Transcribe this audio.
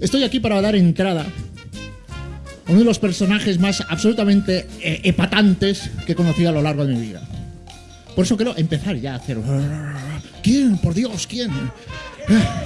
Estoy aquí para dar entrada a uno de los personajes más absolutamente eh, epatantes que he conocido a lo largo de mi vida. Por eso quiero empezar ya a hacer... ¿Quién? Por Dios, ¿quién? Eh,